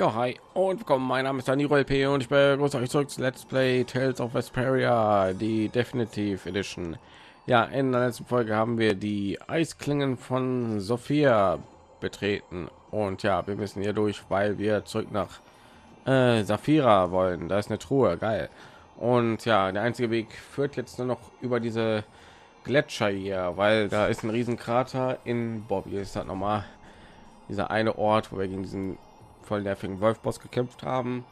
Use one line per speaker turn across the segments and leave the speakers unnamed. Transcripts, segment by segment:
Ja, hi und willkommen. Mein Name ist Daniel LP und ich begrüße euch zurück zu Let's Play Tales of Vesperia, die Definitive Edition. Ja, in der letzten Folge haben wir die Eisklingen von Sophia betreten und ja, wir müssen hier durch, weil wir zurück nach äh, Saphira wollen. Da ist eine Truhe, geil. Und ja, der einzige Weg führt jetzt nur noch über diese Gletscher hier, weil da ist ein riesen Krater in Bobby. Ist das nochmal dieser eine Ort, wo wir gegen diesen voll nervigen Wolfboss gekämpft haben.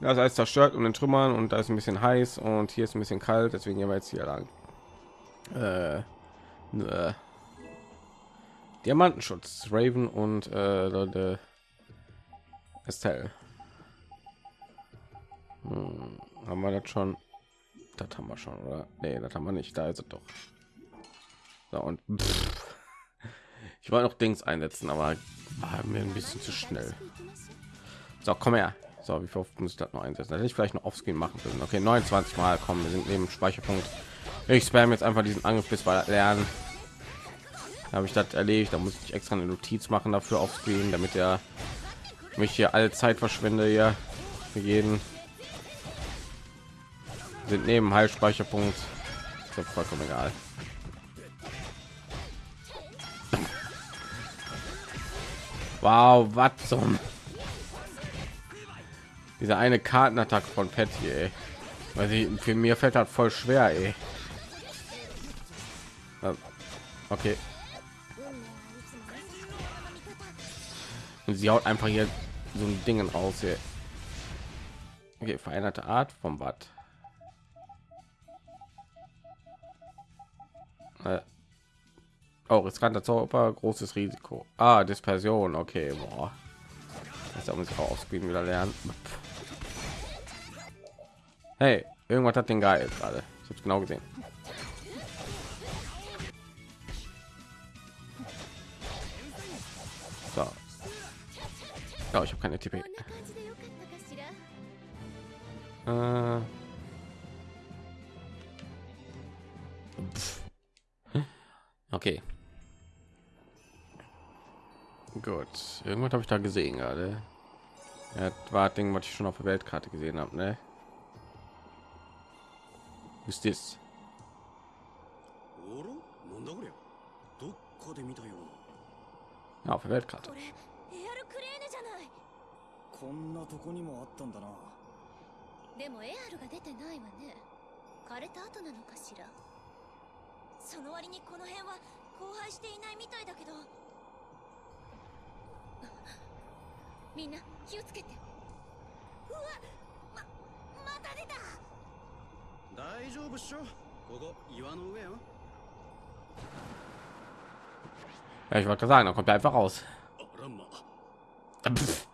Das heißt zerstört und in Trümmern und da ist ein bisschen heiß und hier ist ein bisschen kalt, deswegen gehen wir jetzt hier lang. Äh, äh, Diamantenschutz, Raven und äh, Leute Estelle. Hm, haben wir das schon? Das haben wir schon, oder? Nee, das haben wir nicht. Da ist es doch. So, und pff. Ich wollte noch Dings einsetzen, aber war mir ein bisschen zu schnell. So, komm her. So, wie oft muss ich das noch einsetzen? Hätte ich vielleicht noch aufs machen können. Okay, 29 Mal kommen. Wir sind neben Speicherpunkt. Ich spam jetzt einfach diesen Angriff bis wir lernen. Habe ich das erledigt? Da muss ich extra eine Notiz machen dafür aufscreen, damit er mich hier alle Zeit verschwende hier für jeden. Sind neben Heilspeicherpunkt. Ist vollkommen egal. Wow, was zum dieser eine Kartenattack von Patty, ey. weil sie für mir fällt halt voll schwer, ey. Okay. Und sie haut einfach hier so ein Ding raus hier. Okay, veränderte Art vom Bad. Äh, Oh, riskanter Zauber, großes Risiko. Ah, Dispersion. Okay, boah. Das muss ich auch aufspielen wieder lernen. Hey, irgendwas hat den geil gerade. Ich habe genau gesehen. So. Oh, ich habe keine TP. Äh. Okay. Gut, irgendwas habe ich da gesehen gerade. Ja, war Ding, was ich schon auf der Weltkarte gesehen habe, ne? Ist das? Ja, auf der Weltkarte.
こんなとこにもあったんだな
でもエアルが出てないわね枯れた後なのかしらその割にこの辺は荒廃していないみたいだけど みんな気をつけてうわままた出た
大丈夫っしょここ岩の上よ
Ja, ich wollte sagen, dann kommt er einfach raus. Pff.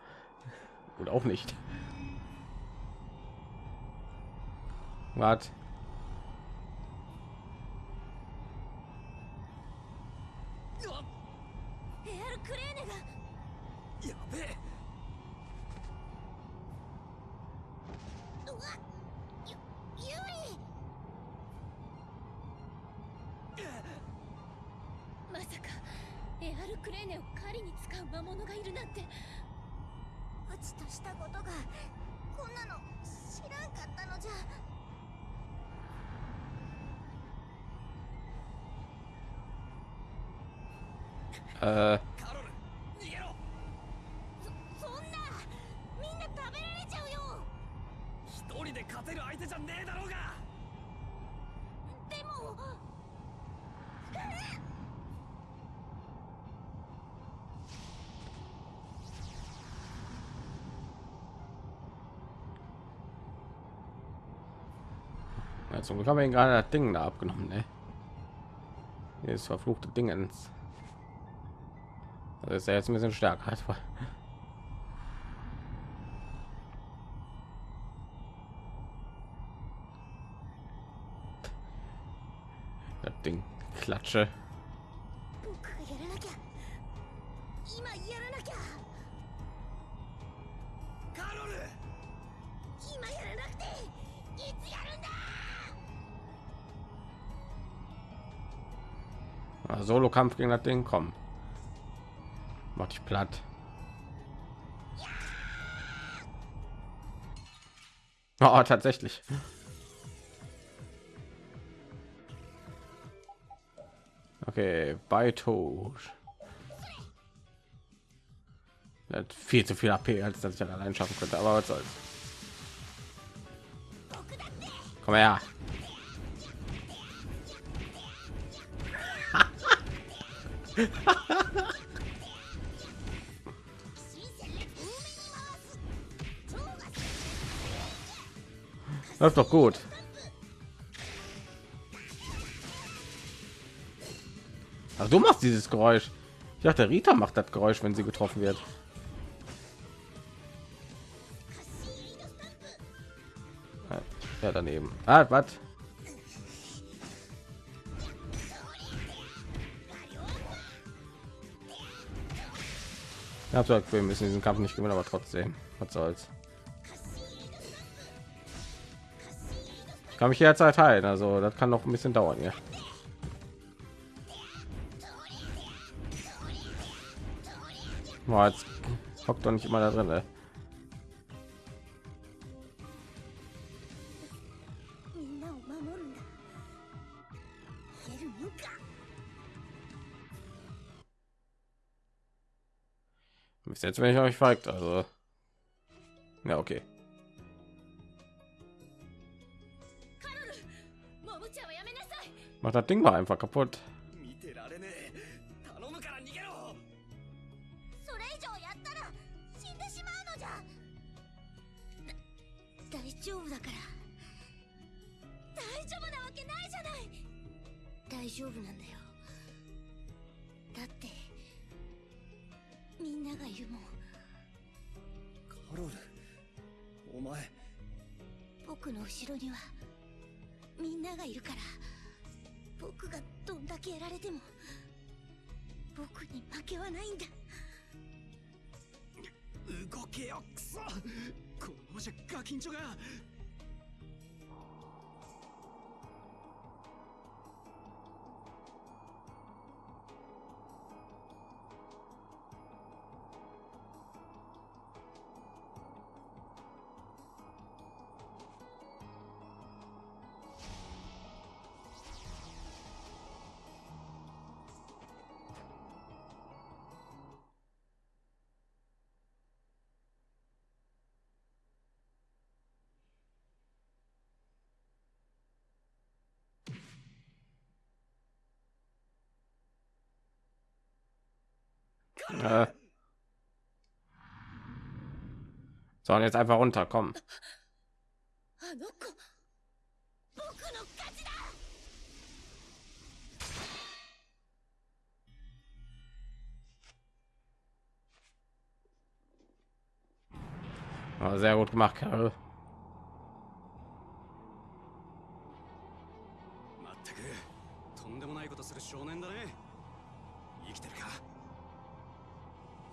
Oder auch nicht. Was? Zum Glück haben wir ihn gerade das Ding da abgenommen, ne? Hier ist verfluchte Dingens. Das ist ja jetzt ein bisschen stärker. Das Ding klatsche. solo kampf gegen das ding kommen mach dich platt oh, tatsächlich okay bei tot viel zu viel AP, als dass ich allein schaffen könnte, aber was soll's. Komm her. Läuft doch gut. Ach, du machst dieses Geräusch. Ich dachte, Rita macht das Geräusch, wenn sie getroffen wird. Ja, daneben. Ah, was? Habe wir müssen diesen Kampf nicht gewinnen, aber trotzdem, was soll's. Ich kann mich jederzeit heilen, also das kann noch ein bisschen dauern, ja. Boah, jetzt hockt doch nicht immer da drin. Ey. bis jetzt wenn ich euch fragt also. Ja okay. Macht das ding mal einfach kaputt.
はないんだ。
動けよクソ。このままじゃガキンチョが「
Äh. So, und jetzt einfach
runter,
komm. Sehr gut gemacht,
Carol.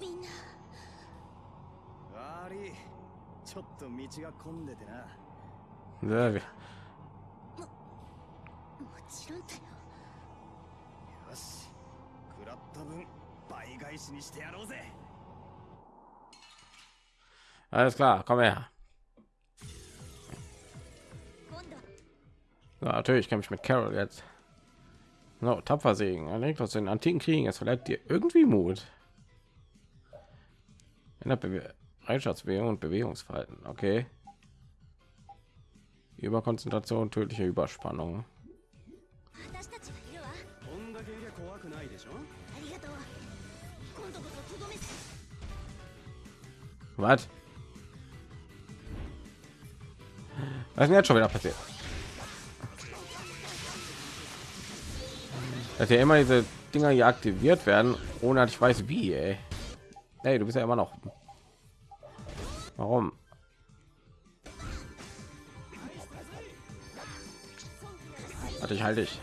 みんな
悪いちょっと道が混んでてな
Sehr,
もちろんだよ
よし食らった分倍返しにしてやろうぜ
alles klar, komm her.
今度
So, natürlich kann ich mit Carol jetzt. So, tapfer segen. Er legt aus den antiken Kriegen. Es verleiht dir irgendwie Mut. Ändert Bewe Bereitschaftsbewegung und Bewegungsverhalten. Okay. Überkonzentration, tödliche Überspannung. Was? Was ist denn jetzt schon wieder passiert? Dass ja immer diese Dinger hier aktiviert werden, ohne dass ich weiß wie, ey. Hey, du bist ja immer noch. Warum? Hatte ich halt ich.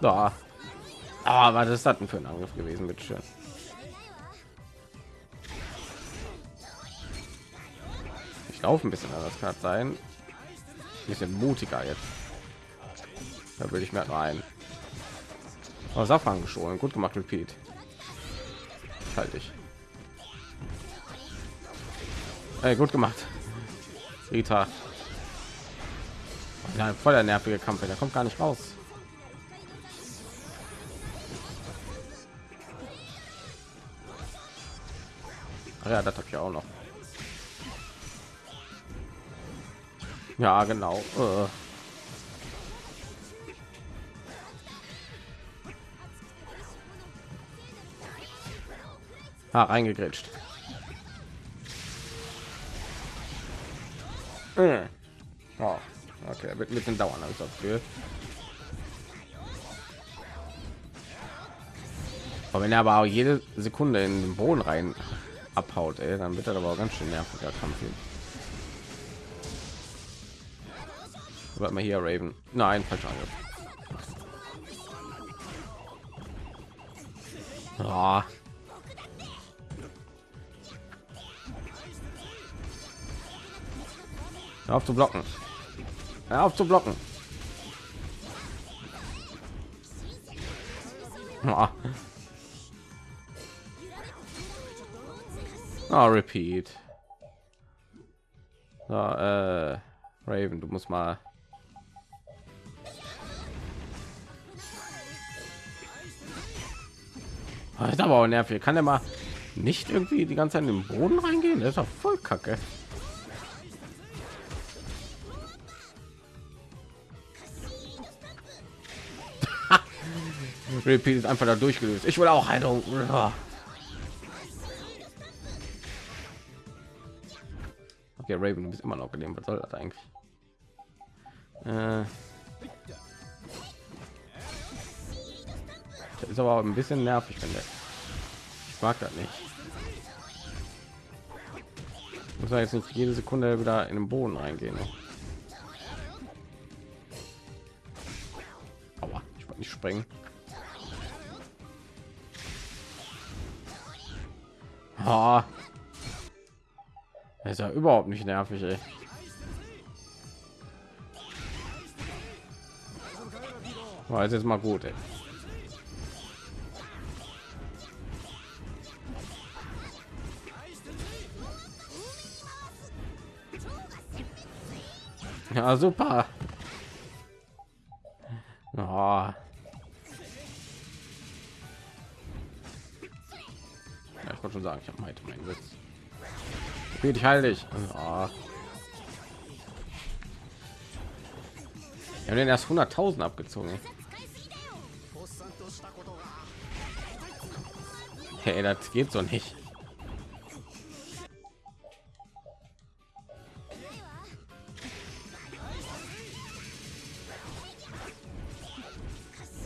Da. Ah, was ist das denn für ein Angriff gewesen? Bitte schön. Ich laufe ein bisschen anders kann sein. Ein bisschen mutiger jetzt. Da würde ich mir nur ein. Oh, Safran geschoren. Gut gemacht, Repeat. Halt dich. Ey, gut gemacht. Rita. Ja, voll der nervige Kampf, der kommt gar nicht raus. Ach ja, das habe ich auch noch. Ja, genau. Äh. Ah, reingegrätscht. Wird ein bisschen dauern, habe das Gefühl. Aber wenn er aber auch jede Sekunde in den Boden rein abhaut, ey, dann wird er aber auch ganz schön nerviger Kampf. Warte mal hier, Raven. Nein, falscher Angriff. Oh. Hör auf zu blocken. Hör auf zu blocken. Oh, repeat. So, äh, Raven, du musst mal. Oh, ist aber auch nervig. Kann er mal nicht irgendwie die ganze Zeit in den Boden reingehen? Das ist doch voll kacke. Repeat ist einfach da durchgelöst. Ich will auch Heilung. Okay, Raven, du bist immer noch gelähmt. Was soll das eigentlich? Äh, das ist aber ein bisschen nervig, finde ich. mag das nicht. Muss man jetzt nicht jede Sekunde wieder in den Boden reingehen. Ne? Aber ich wollte nicht springen. Oh. ist ja überhaupt nicht nervig, ey. War jetzt mal gut, ey. Ja, super. Ich habe heute meinen Witz. Spiel dich heilig. Oh. Wir haben den erst 100.000 abgezogen. Hey, das geht so nicht.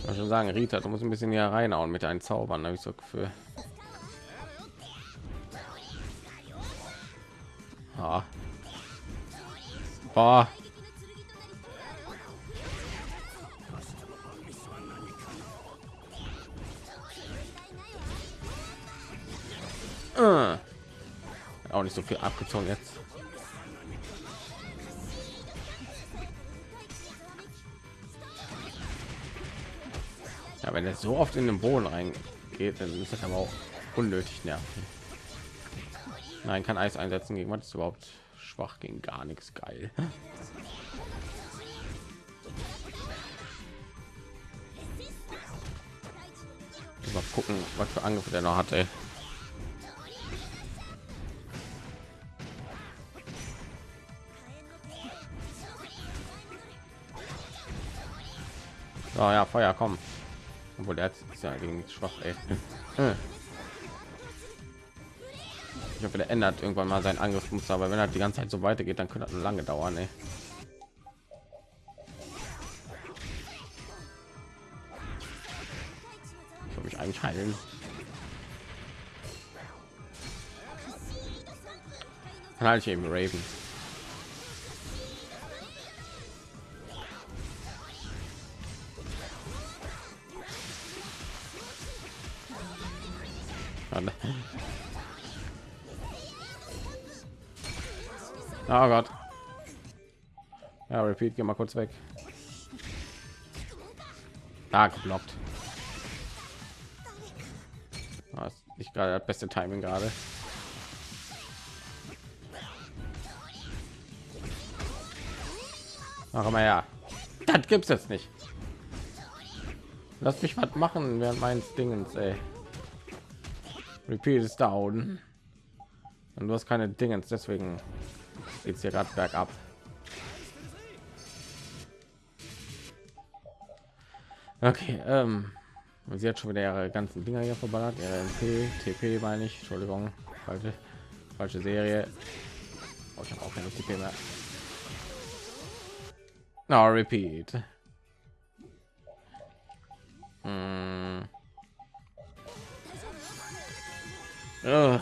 Ich schon sagen, Rita, du musst ein bisschen hier reinhauen mit deinen Zaubern, habe ich so Gefühl. Boah. Äh. Auch nicht so viel abgezogen jetzt. Ja, wenn er so oft in den Boden reingeht, dann ist das aber auch unnötig nervig. Nein, kann Eis einsetzen gegen was überhaupt schwach gegen gar nichts geil. Mal gucken, was für Angriffe der noch hatte. Oh ja, Feuer, kommen. Obwohl der ist ja gegen schwach, ey. Ich hoffe, der ändert irgendwann mal sein Angriffsmuster, aber wenn er die ganze Zeit so weitergeht, dann könnte das lange dauern. Ey. Ich will mich eigentlich heilen. Dann halte ich eben Raven. Oh Gott. Ja, repeat, geh mal kurz weg. Da geblockt. Das ist nicht gerade das beste Timing gerade. Ach mal ja, das gibt's jetzt nicht. Lass mich was machen während meines Dingens, ey. Repeat ist down. Und du hast keine Dingens, deswegen geht es hier gerade bergab. Okay, ähm, sie hat schon wieder ihre ganzen Dinger hier verballert. Ihre MP, TP meine ich. Entschuldigung, falsche, falsche Serie. Oh, ich habe auch keine TP mehr. No, repeat. Hm. Ugh.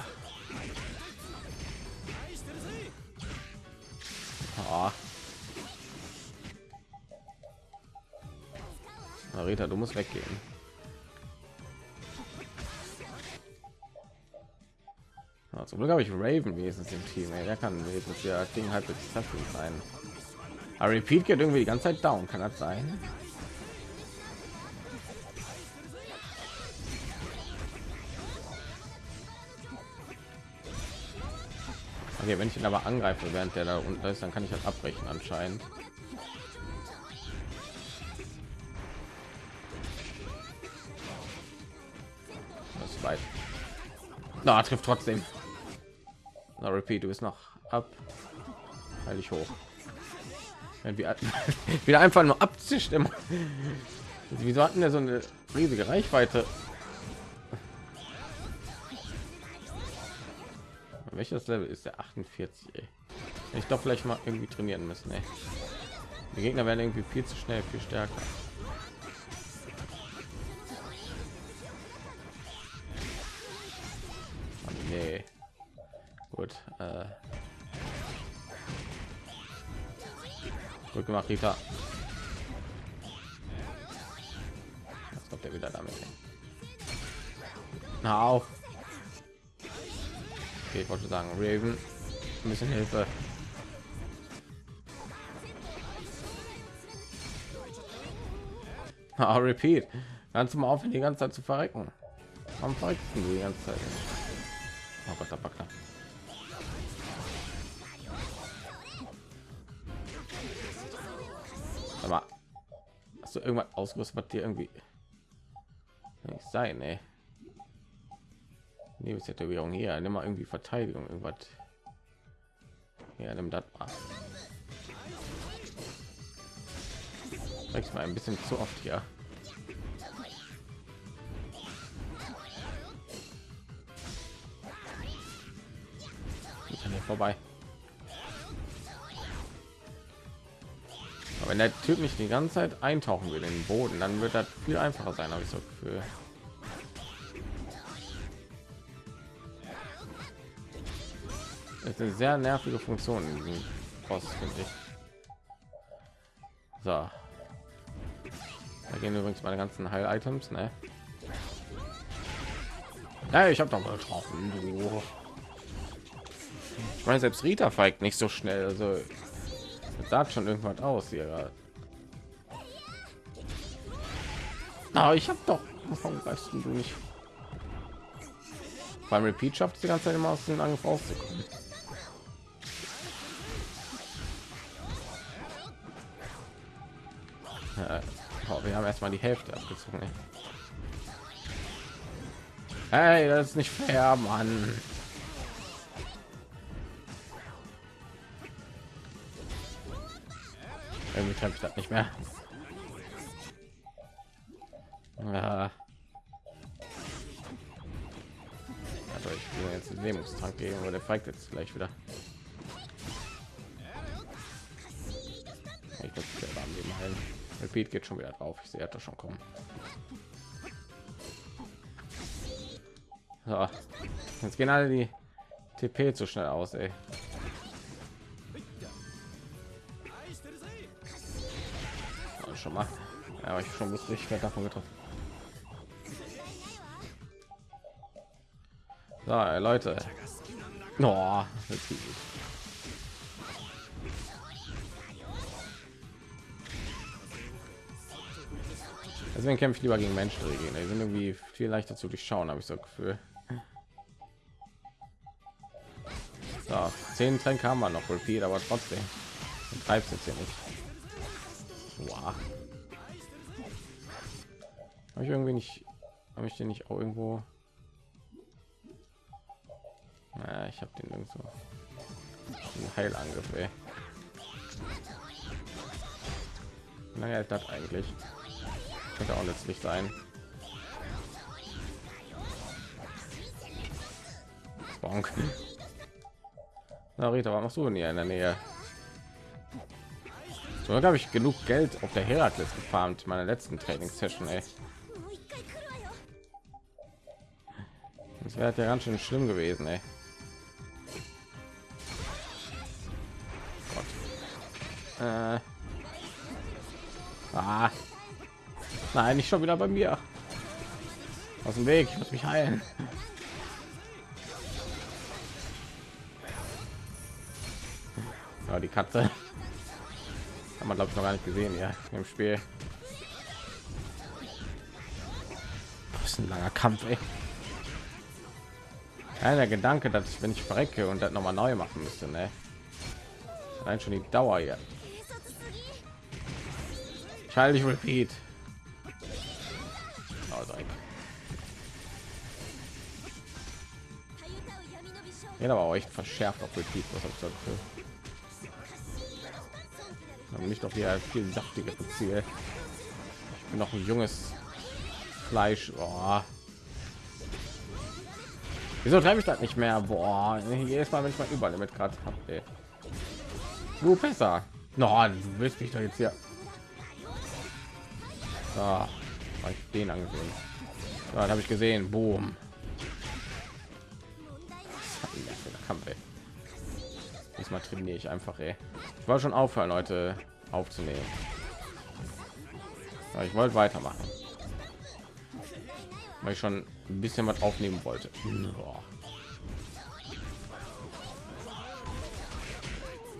Musst weggehen. Ja, zum Glück habe ich Raven wenigstens im Team. Ey. Der kann wenigstens ja Ding halb treffen sein. Aber Repeat geht irgendwie die ganze Zeit down. Kann das sein? Okay, wenn ich ihn aber angreife, während der da unten ist, dann kann ich das abbrechen anscheinend. Na, trifft trotzdem. Na, repeat, du bist noch ab. Heilig hoch. Wir wieder einfach nur abzischt immer. Wieso hatten wir so eine riesige Reichweite? Welches Level ist der 48? Ey? Ich doch vielleicht mal irgendwie trainieren müssen. Ey. Die Gegner werden irgendwie viel zu schnell, viel stärker. Rita. Jetzt kommt er wieder damit. Na auf. Okay, ich wollte sagen, Raven, ein bisschen Hilfe. Ah, repeat. Ganz mal auf, die ganze Zeit zu verrecken. Warum verreckst du die ganze Zeit? Oh Gott, der Backler. Aber hast du irgendwas ausgerüstet, was dir irgendwie nicht sein, ey? Lebenstätowierung hier, nimm mal irgendwie Verteidigung, irgendwas. Ja, nimm das mal. mal ein bisschen zu oft hier. Ich kann hier vorbei. Wenn der Typ nicht die ganze Zeit eintauchen will in den Boden, dann wird das viel einfacher sein, habe ich so Gefühl. ist eine sehr nervige Funktion in diesem Boss, finde ich. So. Da gehen übrigens meine ganzen Heil-Items, ne? Ja, ich habe doch mal getroffen. Ich meine, selbst Rita feigt nicht so schnell. Also das sagt schon irgendwas aus hier. Aber ich habe doch. Warum weißt du nicht? Beim Repeat schafft die ganze Zeit immer aus dem Angriff rauszukommen. Oh, wir haben erstmal die Hälfte abgezogen. Hey, das ist nicht fair, Mann. Irgendwie treffe ich das nicht mehr. Ja. Also ich will jetzt den Lähmungstrank geben, aber der feigt jetzt gleich wieder. Ich muss geht schon wieder drauf. Ich sehe das schon kommen. So. Jetzt gehen alle die TP zu schnell aus, ey. Schon mal. Aber ich schon wusste, ich davon getroffen. So, Leute. Oh, Deswegen kämpfe ich lieber gegen Menschen. Die sind irgendwie viel leichter zu durchschauen, habe ich so Gefühl. So, zehn Tränke haben wir noch, Repeat, aber trotzdem treibt jetzt hier nicht. Boah. Habe ich irgendwie nicht, habe ich den nicht auch irgendwo? Ja, ich habe den irgendwo. Ein Heilangriff, ey. Naja, das eigentlich. Könnte auch letztlich sein. Bonk. Na Rita, was machst du denn hier in der Nähe? Oder habe ich genug Geld auf der Herakles gefarmt meiner letzten Training Session. Das wäre ja ganz schön schlimm gewesen, ey. Äh. Ah. Nein, nicht schon wieder bei mir. Aus dem Weg, ich muss mich heilen. Ja, die Katze man glaube ich noch gar nicht gesehen ja im Spiel. Das ist ein langer Kampf. Ey. Keiner Gedanke, dass ich wenn ich verrecke und das noch mal neu machen müsste, ne? Nein, schon die Dauer hier.
Schalte
ich repeat. Oh, Dreck. Ja, aber auch echt verschärft auf repeat, was ich so aber nicht doch hier viel saftigere Ziel. Ich bin noch ein junges Fleisch. Boah. Wieso treibe ich das nicht mehr? Boah, jedes Mal, wenn ich mal Überlimit gerade habe. Du besser. No, du willst mich doch jetzt hier. Ah, ich den angesehen. Ja, habe ich gesehen. Boom. Diesmal trainiere ich einfach, ey. Ich wollte schon aufhören, Leute, aufzunehmen. Aber ich wollte weitermachen. Weil ich schon ein bisschen was aufnehmen wollte. Boah.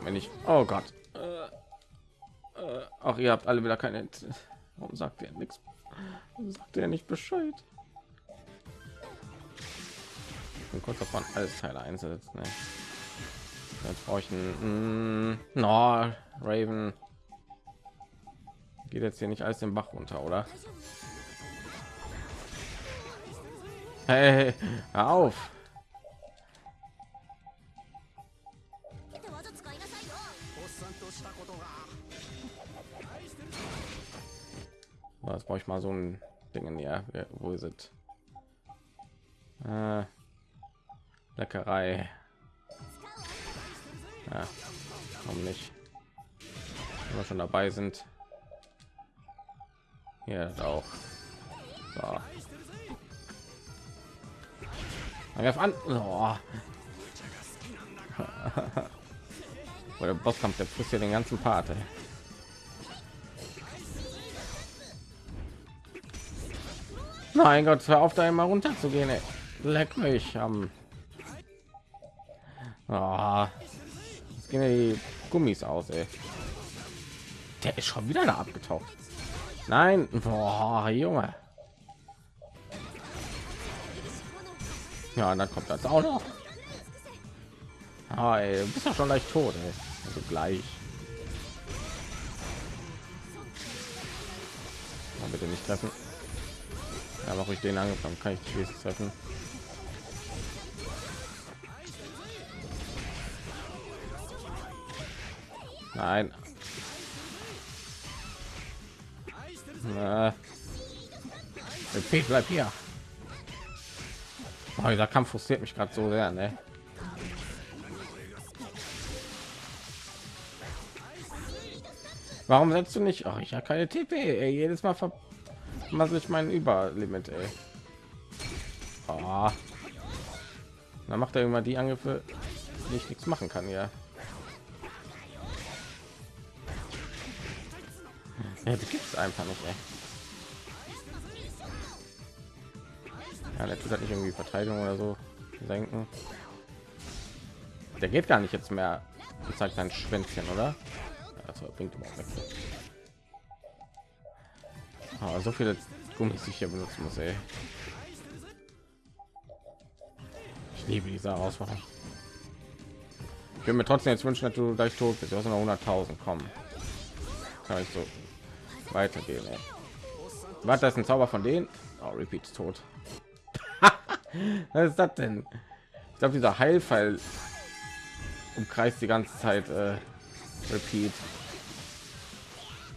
Wenn ich, oh Gott. Äh, äh, Ach, ihr habt alle wieder keine. Warum sagt ihr nichts? Warum sagt er nicht Bescheid? Ich bin kurz davon, alles Teile einsetzen. Ne? Jetzt brauche ich einen hm, mm, no, Raven. Geht jetzt hier nicht alles den Bach runter, oder? Hey, auf!
So,
jetzt brauche ich mal so ein Ding in ja, wo ist es? Äh, Leckerei. Ja, warum nicht? Wenn wir schon dabei sind. Das auch. So. Angriff an. Oh. Oder Bosskampf, der frisst ja den ganzen Part. Ey. Mein Gott, hör auf da immer runter zu gehen. Leck mich am. Ah, jetzt gehen ja die Gummis aus. Ey. Der ist schon wieder da abgetaucht. Nein, boah, Junge. Ja, und dann kommt das auch noch. Ah, ey, du bist doch schon leicht tot. Ey. Also gleich. Mal bitte nicht treffen. Ja, mache ich den angefangen, kann ich die treffen. Nein. Na. Pete, bleib hier. Oh, dieser Kampf frustriert mich gerade so sehr, ne? Warum setzt du nicht? Ach, ich habe keine TP. Ey. Jedes Mal vermassel ich meinen Überlimit. Ey. Oh. Dann macht er immer die Angriffe, die ich nichts machen kann. Ja. Ja, die gibt es einfach nicht. Ey. Ja, der tut halt nicht irgendwie Verteidigung oder so senken. Der geht gar nicht jetzt mehr. Und zeigt sein Schwänzchen, oder? Das bringt überhaupt nichts. Aber so viele Gummis ich hier benutzen muss, ey. Ich liebe diese Herausforderung. Ich will mir trotzdem jetzt wünschen, dass du gleich tot bist. Du hast noch 100.000 kommen. Kann ich so weitergehen. Ey. Was das ein Zauber von denen? Oh, Repeat ist tot. Was ist das denn? Ich glaube, dieser Heilfall umkreist die ganze Zeit äh, Repeat.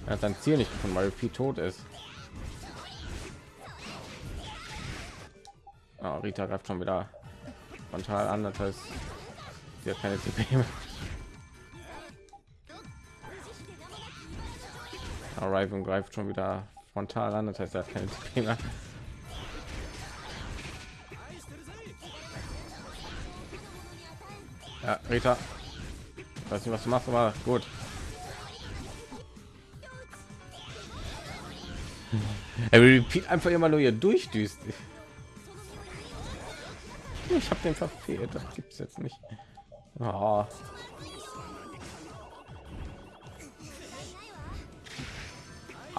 Er hat sein Ziel nicht gefunden, weil Repeat tot ist. Oh, Rita greift schon wieder frontal an, das heißt, sie hat keine CP Raven greift schon wieder frontal an, das heißt, er hat keine mehr. Ja, Rita. Ich weiß nicht, was du machst, aber gut. Er repeat einfach immer nur hier durchdüst. Ich habe den verfehlt. Das gibt's jetzt nicht. Oh.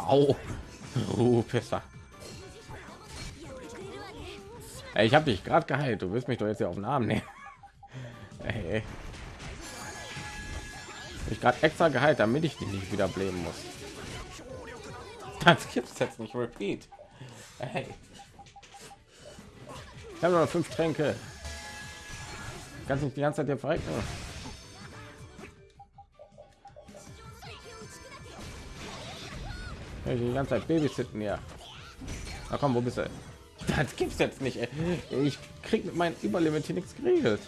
Au. Oh, besser. Ey, ich habe dich gerade geheilt. Du willst mich doch jetzt ja auf den Arm nehmen. Ey. Ich gerade extra geheilt, damit ich dich nicht wieder bleiben muss. Das gibt's jetzt nicht. Repeat. Hey. Ich habe noch fünf Tränke. Ganz nicht die ganze Zeit hier verrecken. Ich die ganze Zeit Babysitten ja. Na komm, wo bist du? Das gibt's jetzt nicht. Ey. Ich krieg mit meinem Überlimit hier nichts geregelt.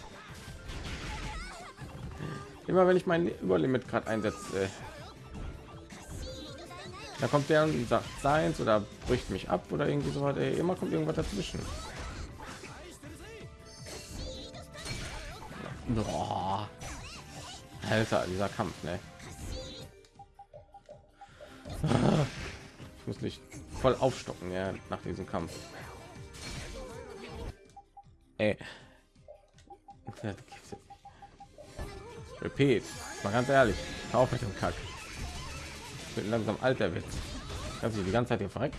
Immer wenn ich mein Überlimit gerade einsetze, da kommt der und sagt seins oder bricht mich ab oder irgendwie so weiter. Immer kommt irgendwas dazwischen. Boah. Alter, dieser Kampf, ne? Muss mich voll aufstocken, ja, nach diesem Kampf. Ey. Repeat. Mal ganz ehrlich. Auf mit dem Kack. Ich bin langsam alter Witz. Kannst du die ganze Zeit hier verrecken.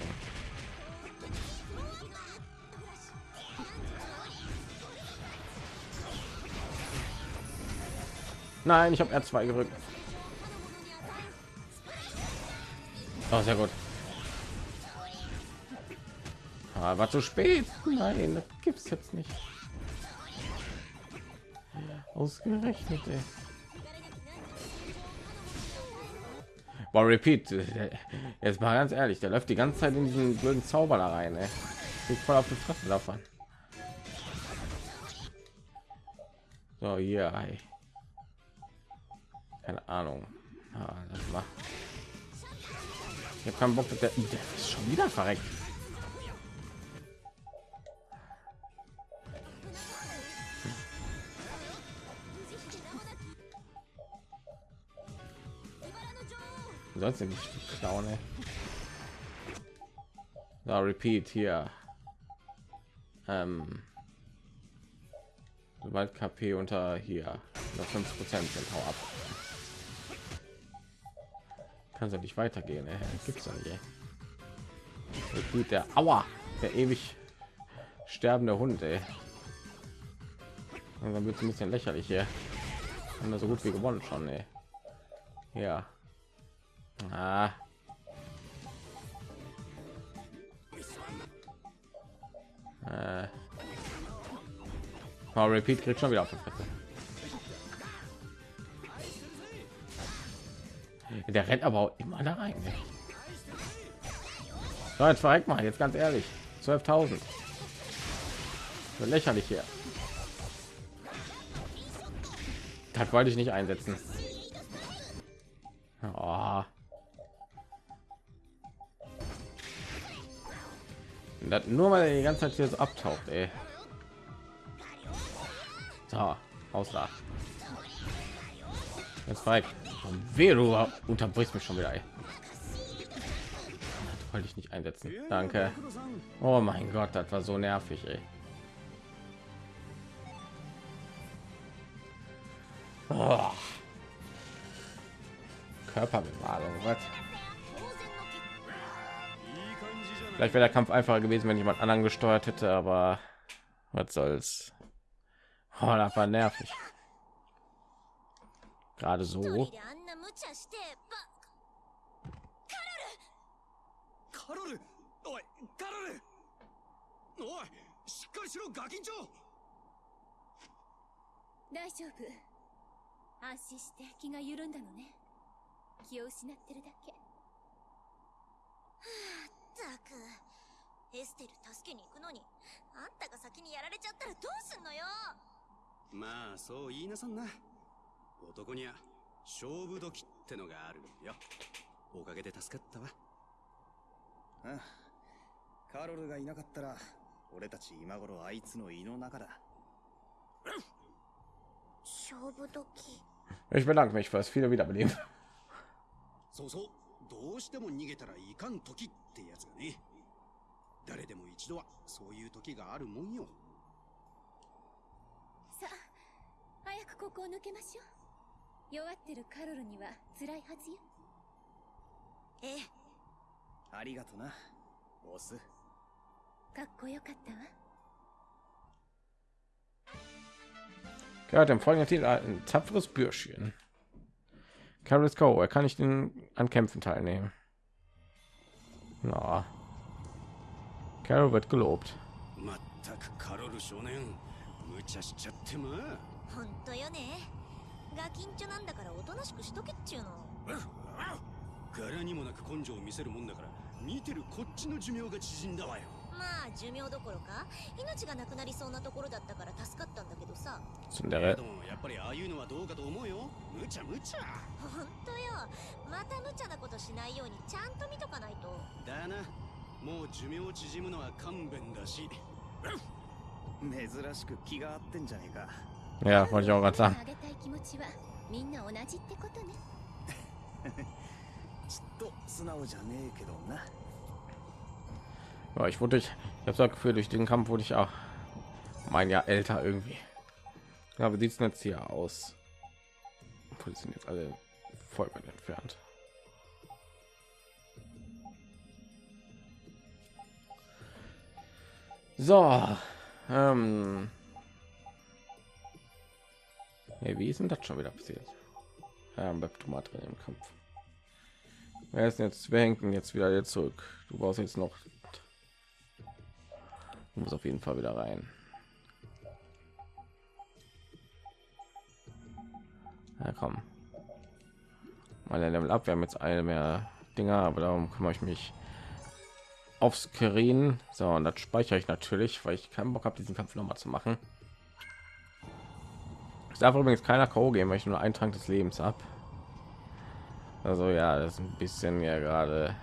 Nein, ich habe R2 gerückt. Oh, sehr gut. Ah, zu spät. Nein, das gibt's jetzt nicht. Ausgerechnet, ey. Boah, repeat. Jetzt mal ganz ehrlich, der läuft die ganze Zeit in diesen blöden Zauber da rein, ey. Sieht voll auf die Fresse davon. So, hier, ey. Keine Ahnung. Ah, das war. Ich habe keinen Bock, dass der, der ist schon wieder verreckt. Sonst nicht klauen. So, repeat hier ähm, sobald kp unter hier 5 prozent sind hau ab kann es nicht weitergehen ey. gibt's ja nicht repeat der aua der ewig sterbende hund ey. und dann wird es ein bisschen lächerlich hier haben wir so gut wie gewonnen schon ey. ja Ah. Äh. Oh, Repeat kriegt schon wieder auf. Der rennt aber auch immer da rein. So, jetzt verreckt mal, jetzt ganz ehrlich. 12.000. Lächerlich hier. Das wollte ich nicht einsetzen. Nur weil er die ganze Zeit hier so abtaucht, ey. So, aus da. Jetzt frei. Wer du mich schon wieder, ey. Wollte ich nicht einsetzen. Danke. Oh mein Gott, das war so nervig, ey. Vielleicht wäre der Kampf einfacher gewesen, wenn jemand anderen gesteuert hätte, aber was soll's. Oh, das war nervig. Gerade so.
くエステル助けに行くのに。あんたが先にやられちゃったらどうすんのよ。
まあそう言いなさんな。男には勝負時ってのがあるよ。おかげで助かったわ。ああ。カロルがいなかったら俺たち今頃あいつの胃の中だ。
勝負時。
Ich bedanke mich fürs viele Wiederbeleben.
そうそう。どうしても逃げたらいかん時ってやつがね誰でも一度はそういう時があるもんよ
さあ早くここを抜けましょう弱ってるカロルには辛いはずよええ
ありがとなボス
かっこよかったわ
Gehört im folgenden Titel ein tapferes Bürschchen. Carol Go, er kann nicht in, an Kämpfen teilnehmen. Na. Carol wird gelobt.
まったくカロル少年無茶しちゃってま
本当よねガキンチョなんだからおとなしくしとけっちゅうの
柄にもなく根性を見せるもんだから見てるこっちの寿命が縮んだわよ
まあ寿命どころか命がなくなりそうなところだったから助かったんだけどさ
Tsundere.
でもやっぱりああいうのはどうかと思うよ無茶無茶
本当よまた無茶なことしないようにちゃんと見とかないと
だなもう寿命縮むのは勘弁だし珍しく気が合ってんじゃねえか
Ja, wollte ich auch gerade sagen.
あげたい気持ちはみんな同じってことね
ちっと素直じゃねえけどな
ich wurde, ich, ich habe das Gefühl, durch den Kampf wurde ich auch um ein Jahr älter irgendwie. Ja, wie sieht es jetzt hier aus? Sind jetzt alle voll weit entfernt. So, ähm, hey, wie ist denn das schon wieder passiert? Ja, Webtomat drin im Kampf. Wer ist jetzt? Wer hängt denn jetzt wieder zurück? Du brauchst jetzt noch. Du musst auf jeden Fall wieder rein. Ja, komm. Mal ein Level ab. Wir haben jetzt eine mehr Dinger, aber darum kümmere ich mich aufs Screen. So, und das speichere ich natürlich, weil ich keinen Bock habe, diesen Kampf noch mal zu machen. Es darf übrigens keiner K.O. gehen, weil ich nur einen Trank des Lebens ab. Also ja, das ist ein bisschen ja gerade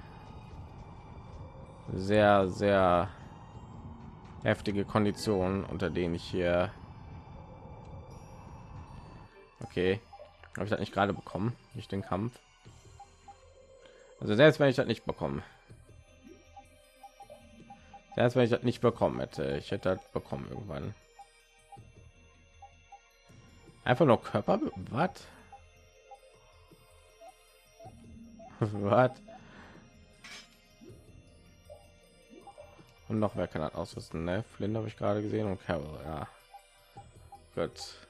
sehr, sehr heftige Konditionen, unter denen ich hier. Okay, habe ich das nicht gerade bekommen, nicht den Kampf. Also selbst wenn ich das nicht bekommen, selbst wenn ich das nicht bekommen hätte, ich hätte das bekommen irgendwann. Einfach nur Körper, was? Und noch wer kann das ausrüsten? Ne? Flynn habe ich gerade gesehen und Carol, ja. Gut.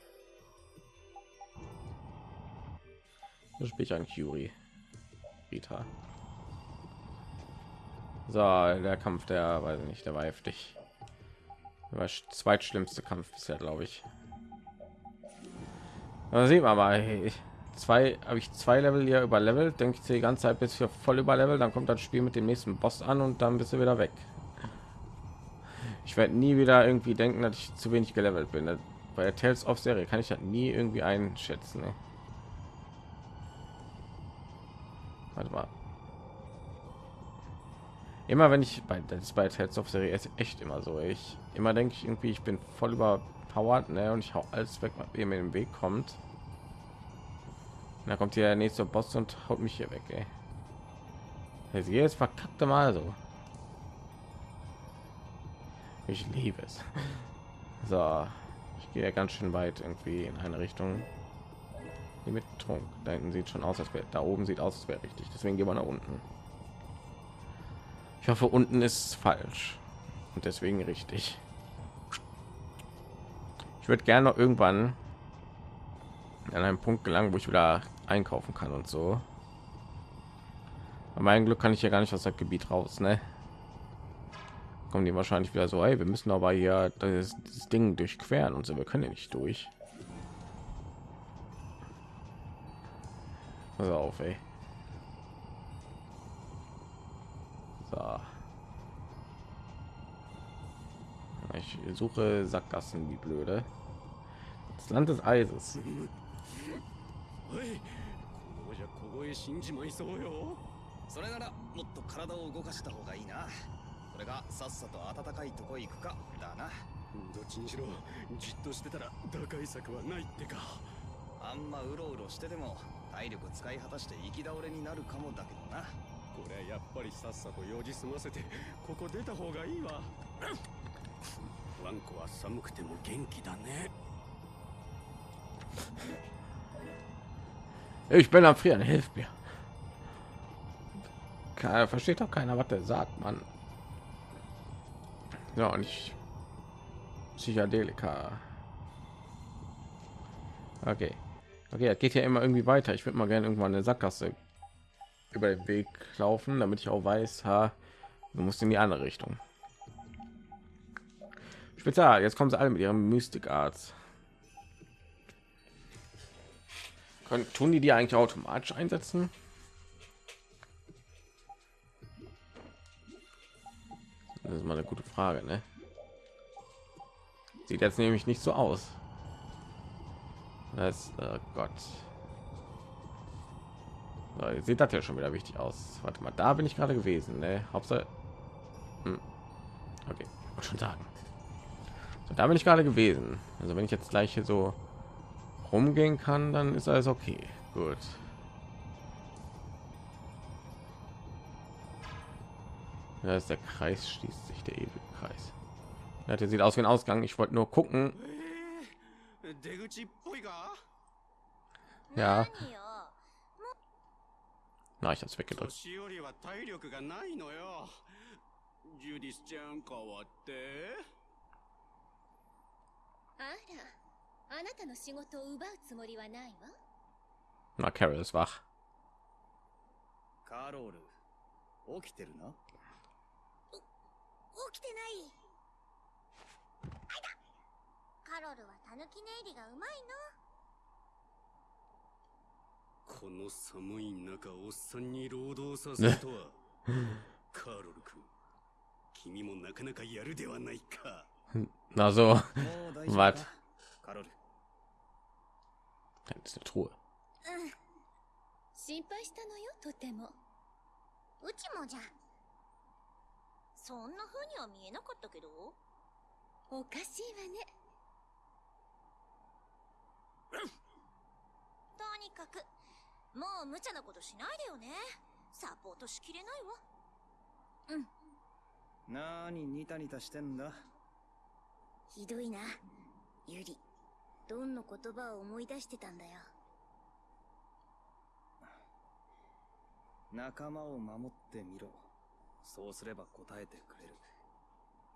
So spiele ich ein Curie. Rita. So, der Kampf, der weiß ich nicht, der war heftig. Der war sch- zweitschlimmste Kampf bisher, glaube ich. Da sieht man mal, hey, zwei habe ich zwei Level hier überlevelt, denke ich die ganze Zeit bis wir voll überlevelt, dann kommt das Spiel mit dem nächsten Boss an und dann bist du wieder weg. Ich werde nie wieder irgendwie denken, dass ich zu wenig gelevelt bin. Das- Bei der Tales of Serie kann ich das nie irgendwie einschätzen. Ne? Warte mal. Immer wenn ich bei das bei Tales of Serie ist echt immer so. Ich immer denke ich irgendwie, ich bin voll überpowered, ne? Und ich hau alles weg, was mir in den Weg kommt. Dann kommt hier der nächste Boss und haut mich hier weg, ey. Das verkackte Mal so. Ich liebe es. So, ich gehe ganz schön weit irgendwie in eine Richtung. Die mit Trunk. Da hinten sieht schon aus, als wäre da oben sieht aus, als wäre richtig. Deswegen gehen wir nach unten. Ich hoffe, unten ist falsch und deswegen richtig. Ich würde gerne noch irgendwann an einem Punkt gelangen, wo ich wieder einkaufen kann und so. mein Glück kann ich ja gar nicht aus dem Gebiet raus, ne? Kommen die wahrscheinlich wieder so, hey, wir müssen aber hier das, das Ding durchqueren und so, wir können ja nicht durch. Pass auf, ey. So. Ich suche Sackgassen, wie blöde. Das Land des Eises.
それならもっと体を動かした方がいいなそれがさっさと暖かいとこ行くかだなどっちにしろじっとしてたら打開策はないってかあんまうろうろしてても体力使い果たして行き倒れになるかもだけどなこれやっぱりさっさと用事済ませてここ出た方がいいわワンコは寒くても元気だね
Ich bin am Frieren, hilf mir. Keiner, versteht doch keiner, was der sagt, man. Ja, und ich Psychedelika. Okay. Okay, das geht ja immer irgendwie weiter. Ich würde mal gerne irgendwann eine Sackgasse über den Weg laufen, damit ich auch weiß, ha, du musst in die andere Richtung. Spezial, jetzt kommen sie alle mit ihrem Mystic Arts. Können, tun die die eigentlich automatisch einsetzen? Das ist mal eine gute Frage, ne? Sieht jetzt nämlich nicht so aus. Das, oh Gott. So, sieht das ja schon wieder wichtig aus. Warte mal, da bin ich gerade gewesen, ne? Hauptsache. Hm. Okay, muss schon sagen. So, da bin ich gerade gewesen. Also wenn ich jetzt gleich hier so rumgehen kann, dann ist alles okay. Gut. Ja, ist der Kreis schließt sich der ewige Kreis. Ja, der sieht aus wie ein Ausgang. Ich wollte nur gucken. Ja. Na, ich hab's weggedrückt.
ジュディスちゃん変わって。
あらあなたの仕事を奪うつもりはないわ。
Na, Carol ist wach.
カロール起きてるな
起きてない。あいだカロルはタヌキネイリがうまい
この寒い中おっさんに労働させるとは。カロル君君もなかなかやるではないか。
Na so,
もう大丈夫
was?
かカロル。
Das ist eine Truhe.
のうん。心配したのよとても。うちもじゃ。そんな風には見えなかったけど。おかしいわねとにかくもう無茶なことしないでよね。サポートしきれないわ。
なーにニタニタしてんだ？
ひどいな。ユリドンの言葉を思い出してたんだよ。
仲間を守ってみろ。そうすれば答えてくれる。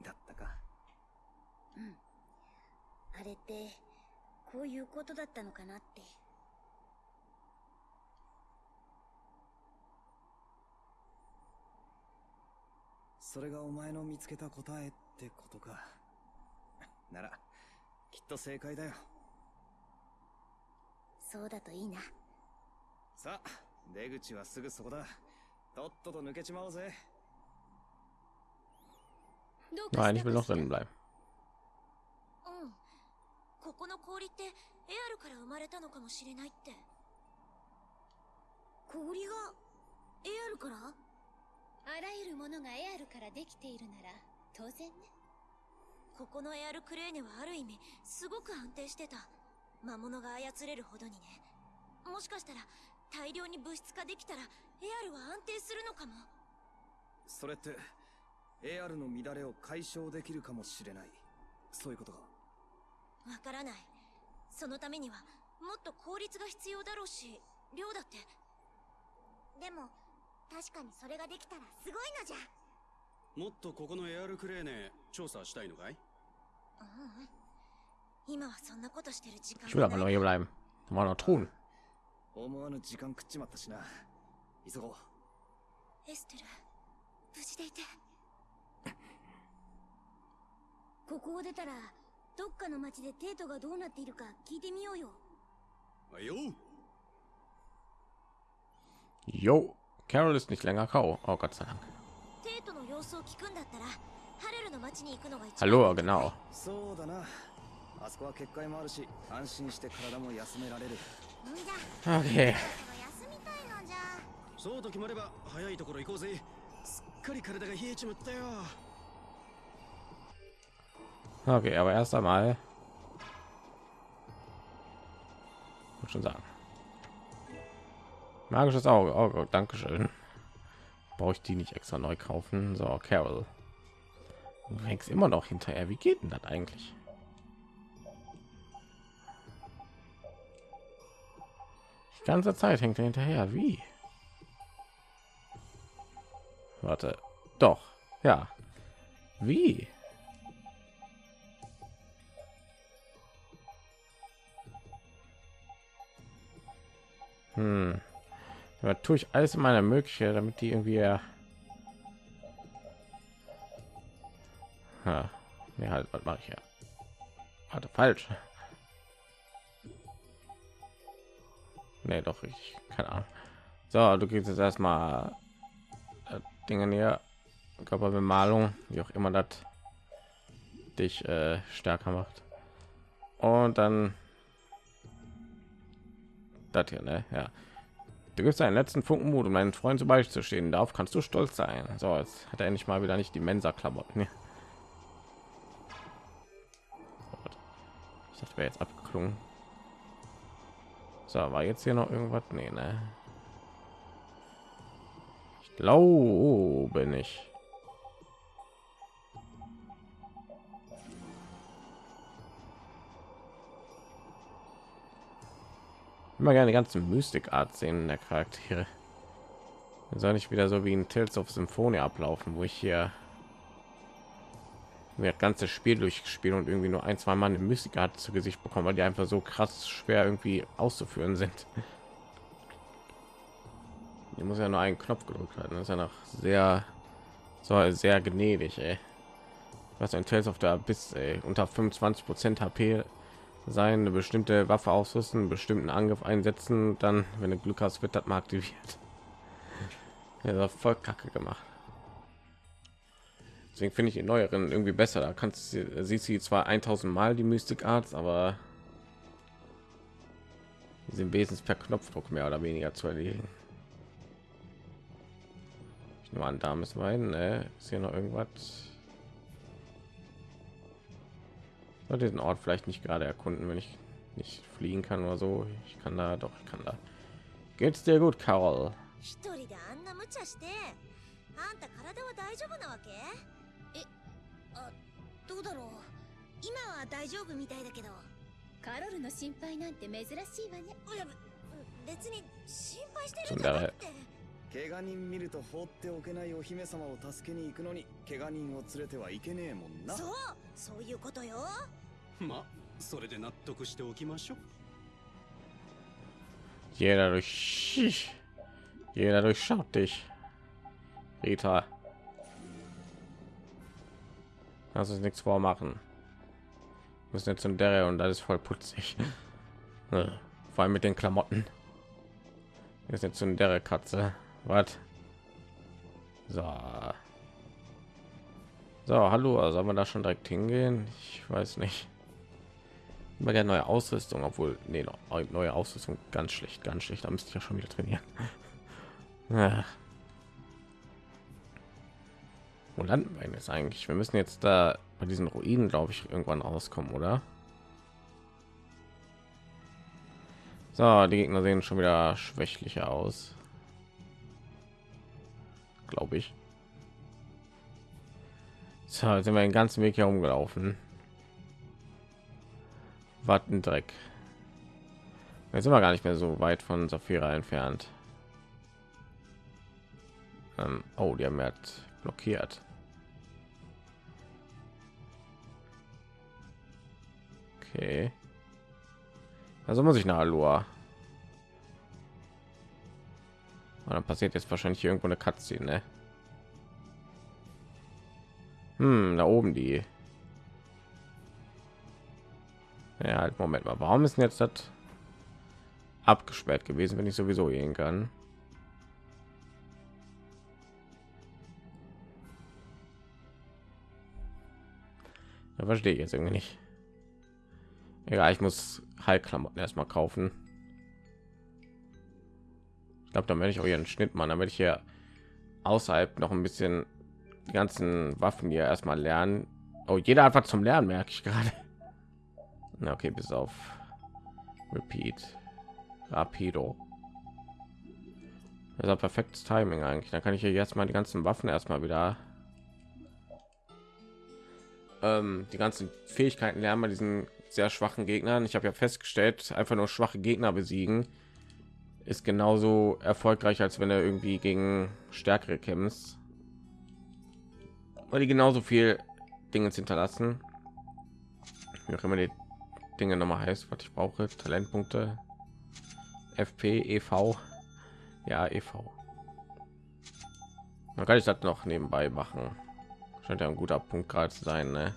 だったか。
あれってこういうことだったのかなって。
それがお前の見つけた答えってことか。ならきっと正解だよ。
そうだといいな。
さあ出口はすぐそこだ。とっとと抜けちまおうぜ。
どうか
Nein,
し
ich
た
will.
うんここの氷ってエアルから生まれたのかもしれないって。氷がエアルから？
あらゆるものがエアルからできているなら当然ね。
ここのエアルクレーネはある意味すごく安定してた。魔物が操れるほどにね。もしかしたら大量に物質化できたらエアルは安定するのかも。
それって AR の乱れを解消できるかもしれない。そういうことか
わからない。そのためにはもっと効率が必要だろうし量だって。でも確かにそれができたらすごいのじゃ。
もっとここのエアルクレーネ調査したいのかい？
うん。うん今はそんなことしてる時間
Ich will aber noch hier bleiben. Da war noch Truhen.
思わぬ時間食っちまったしな。急ごう。
エステル無事でいて。ここを出たらどっかの町でテートがどうなっているか聞いてみようよ。
よ
Jo, Carol ist nicht länger grau. Oh Gott sei Dank. Hallo, genau. Okay.
そうと決まれば早いところ行こうぜ。すっかり体が冷えちまったよ。
Okay, aber erst einmal. Muss schon sagen. Magisches Auge. Oh Gott, danke schön. Brauche ich die nicht extra neu kaufen? So, Carol. Du hängst immer noch hinterher. Wie geht denn das eigentlich? Die ganze Zeit hängt er hinterher. Wie? Warte. Doch. Ja. Wie? Hm. Da tue ich alles in meiner Möglichkeit, damit die irgendwie. Ja, ja halt, was mache ich ja? Warte, falsch. Nee, doch ich keine Ahnung. So, du kriegst jetzt erstmal äh, Dinge hier, Körperbemalung, wie auch immer das dich äh, stärker macht. Und dann das hier, ne? Ja. Du gibst einen letzten Funken Mut, um meinen Freund zu beizustehen. Darauf kannst du stolz sein. So, jetzt hat er endlich mal wieder nicht die Mensa-Klamotten. Ich dachte, wäre jetzt abgeklungen. So, war jetzt hier noch irgendwas? Nee, ne? Ich glaube nicht. Immer gerne die Mystik-Art sehen der Charaktere. Soll nicht wieder so wie ein Tales of Symphonie ablaufen, wo ich hier mir das ganze Spiel durchgespielt und irgendwie nur ein, zwei Mal eine Mystik-Art zu Gesicht bekommen, weil die einfach so krass schwer irgendwie auszuführen sind. Die muss ja nur einen Knopf gedrückt halten. Das ist ja noch sehr, so sehr gnädig, ey. Was ein Tales of der bis unter 25 Prozent HP sein, eine bestimmte Waffe ausrüsten, bestimmten Angriff einsetzen, dann, wenn du Glück hast, wird das mal aktiviert. Ja, voll kacke gemacht. Deswegen finde ich die neueren irgendwie besser. Da kannst du siehst sie zwar 1000 Mal die Mystik Arts, aber die sind wesentlich per Knopfdruck mehr oder weniger zu erledigen. Ich nur an, da müssen wir hin. Ne? Ist hier noch irgendwas? soll diesen Ort vielleicht nicht gerade erkunden, wenn ich nicht fliegen kann oder so. Ich kann da doch, ich kann da. Geht's dir gut, Carol?
一人であんな無茶してあんた体は大丈夫なわけえあどうだろう今は大丈夫みたいだけど
カロルの心配なんて珍しいわね
いや別に心配してるんじゃなくて
怪我人見ると放っておけないお姫様を助けに行くのに怪我人を連れてはいけねえもんな
そうそういうことよ
まそれで納得しておきましょう
Jeder durch jeder durchschaut dich. Rita. Lass uns nichts vormachen. Wir müssen jetzt in der und das ist voll putzig. Vor allem mit den Klamotten. Wir sind jetzt in der Katze. Was? So. So, hallo, soll man da schon direkt hingehen? Ich weiß nicht. Immer gerne neue Ausrüstung, obwohl nee, neue Ausrüstung ganz schlecht, ganz schlecht. Da müsste ich ja schon wieder trainieren. Ja. Wo landen wir jetzt eigentlich? Wir müssen jetzt da bei diesen Ruinen, glaube ich, irgendwann rauskommen, oder? So, die Gegner sehen schon wieder schwächlicher aus. Glaube ich. So, jetzt sind wir den ganzen Weg hier umgelaufen. Warten Dreck. Jetzt sind wir gar nicht mehr so weit von Saphira entfernt. Ähm, oh, die haben jetzt blockiert. Okay. Also muss ich nach Alua. Und dann passiert jetzt wahrscheinlich irgendwo eine Cutscene, ne? Hm, da oben die. Ja, halt, Moment mal. Warum ist denn jetzt das abgesperrt gewesen, wenn ich sowieso gehen kann? Da verstehe ich jetzt irgendwie nicht. Egal, ich muss Heilklamotten erstmal kaufen. Ich glaube, dann werde ich auch einen Schnitt machen, damit ich hier außerhalb noch ein bisschen die ganzen Waffen hier erstmal lernen. Oh, jeder einfach zum Lernen merke ich gerade. Na okay, bis auf Repeat, Rapido. Das ist perfektes Timing eigentlich. Dann kann ich hier jetzt mal die ganzen Waffen erstmal wieder ähm, die ganzen Fähigkeiten lernen bei diesen sehr schwachen Gegnern. Ich habe ja festgestellt, einfach nur schwache Gegner besiegen ist genauso erfolgreich, als wenn er irgendwie gegen stärkere kämpft, weil die genauso viel Dinge hinterlassen. Wie auch immer die Dinge noch mal heißt, was ich brauche, Talentpunkte, FP, EV, ja EV. Man kann ich das noch nebenbei machen. Scheint ja ein guter Punkt gerade zu sein. Ne?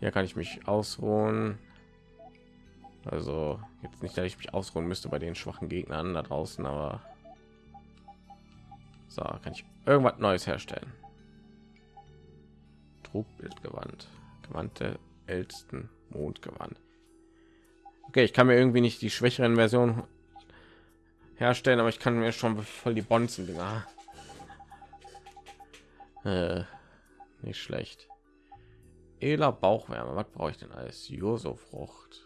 Hier kann ich mich ausruhen. Also jetzt nicht, dass ich mich ausruhen müsste bei den schwachen Gegnern da draußen, aber so kann ich irgendwas Neues herstellen. Trugbildgewand, gewandte ältesten Mondgewand. Okay, ich kann mir irgendwie nicht die schwächeren Versionen herstellen, aber ich kann mir schon voll die Bonzen. Äh, nicht schlecht. Ela Bauchwärme, was brauche ich denn alles? Joso-Frucht.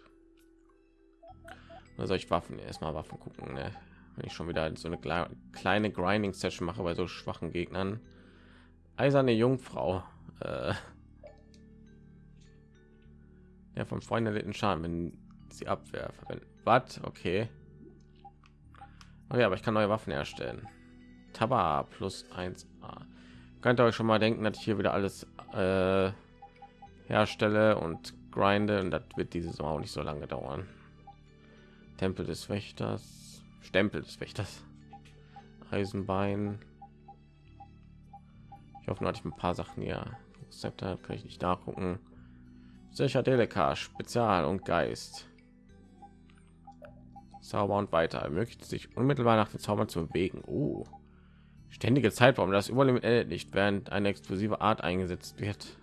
Oder soll ich Waffen erstmal Waffen gucken, ne? wenn ich schon wieder so eine kleine Grinding Session mache bei so schwachen Gegnern. Eiserne Jungfrau. Äh, ja, vom Freund erlitten Schaden, wenn sie Abwehr verwendet. Was? Okay. Oh ja, aber ich kann neue Waffen erstellen. Taba plus 1a. Könnt ihr euch schon mal denken, dass ich hier wieder alles äh, herstelle und grinde und das wird diese Sommer auch nicht so lange dauern. Tempel des Wächters, Stempel des Wächters, Eisenbein. Ich hoffe, nur hatte ich ein paar Sachen hier. Rezepte kann ich nicht nachgucken. Psychedelika, Spezial und Geist. Zauber und weiter ermöglicht sich unmittelbar nach den Zaubern zu bewegen. Oh. Ständige Zeitraum, das Überlimit endet nicht, während eine explosive Art eingesetzt wird.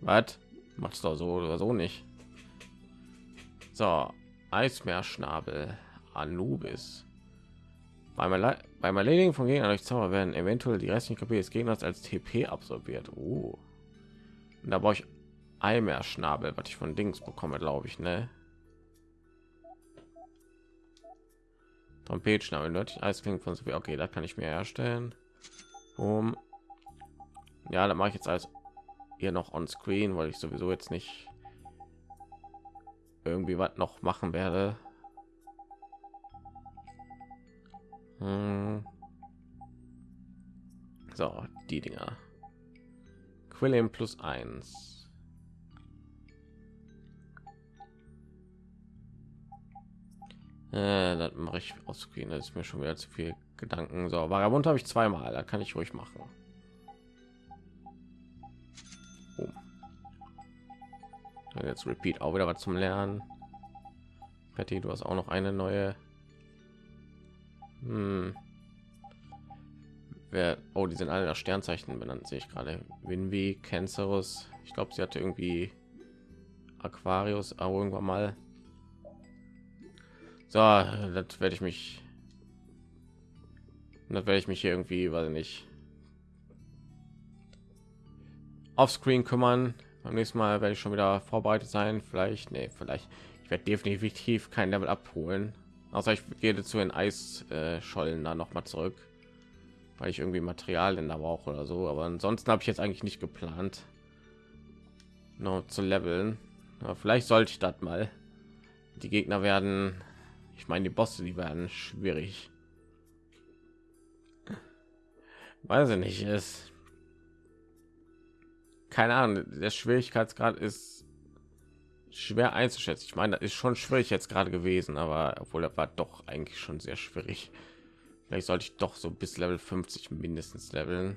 Was? Macht's doch so oder so nicht. So, Eismeerschnabel, Anubis. Beim, Erle beim Erledigen von Gegnern durch Zauber werden eventuell die restlichen KP des Gegners als TP absorbiert. Oh. Und da brauche ich Eimeerschnabel, was ich von Dings bekomme, glaube ich, ne? Trompetschnabel, nördlich Eisklingen von Sophie. Okay, da kann ich mir herstellen. Um. Ja, da mache ich jetzt alles hier noch on screen, weil ich sowieso jetzt nicht irgendwie was noch machen werde. Hm. So, die Dinger. Quillen plus eins. Äh, das mache ich aus Screen. Das ist mir schon wieder zu viel Gedanken. So, Vagabund habe ich zweimal. Da kann ich ruhig machen. jetzt repeat auch wieder was zum lernen Patty, du hast auch noch eine neue hm. wer oh die sind alle nach sternzeichen benannt sehe ich gerade winwy cancerus ich glaube sie hatte irgendwie aquarius irgendwann mal so das werde ich mich das werde ich mich hier irgendwie weil nicht auf screen kümmern beim nächsten Mal werde ich schon wieder vorbereitet sein. Vielleicht, nee, vielleicht. Ich werde definitiv kein Level abholen. Außer ich gehe zu den Eisschollen da noch mal zurück, weil ich irgendwie Materialien da brauche oder so. Aber ansonsten habe ich jetzt eigentlich nicht geplant, noch zu leveln. Aber vielleicht sollte ich das mal. Die Gegner werden, ich meine, die Bosse, die werden schwierig. Weiß ich nicht, ist keine Ahnung, der Schwierigkeitsgrad ist schwer einzuschätzen. Ich meine, das ist schon schwierig jetzt gerade gewesen, aber obwohl er war doch eigentlich schon sehr schwierig. Vielleicht sollte ich doch so bis Level 50 mindestens leveln.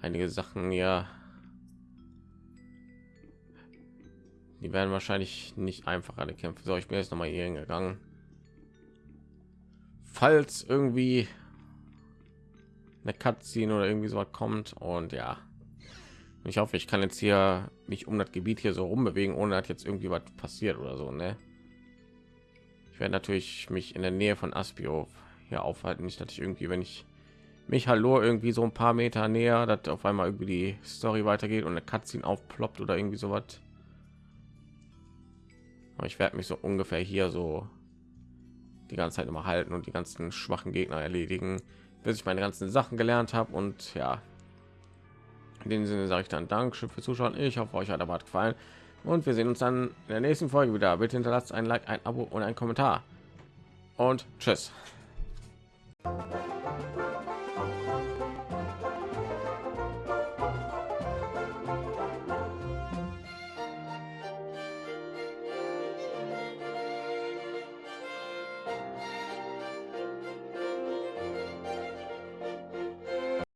Einige Sachen ja, die werden wahrscheinlich nicht einfach alle Kämpfe. So, ich bin jetzt noch mal hier hingegangen. Falls irgendwie eine Cutscene oder irgendwie so kommt und ja, ich hoffe, ich kann jetzt hier mich um das Gebiet hier so rumbewegen, ohne dass jetzt irgendwie was passiert oder so. Ne? Ich werde natürlich mich in der Nähe von Aspio hier aufhalten, nicht dass ich irgendwie, wenn ich mich hallo irgendwie so ein paar Meter näher, dass auf einmal irgendwie die Story weitergeht und eine Cutscene aufploppt oder irgendwie so was. Aber ich werde mich so ungefähr hier so die ganze Zeit immer halten und die ganzen schwachen Gegner erledigen, bis ich meine ganzen Sachen gelernt habe und ja, in dem Sinne sage ich dann Dankeschön für Zuschauen. Ich hoffe, euch hat aber gefallen und wir sehen uns dann in der nächsten Folge wieder. Bitte hinterlasst ein Like, ein Abo und ein Kommentar und tschüss.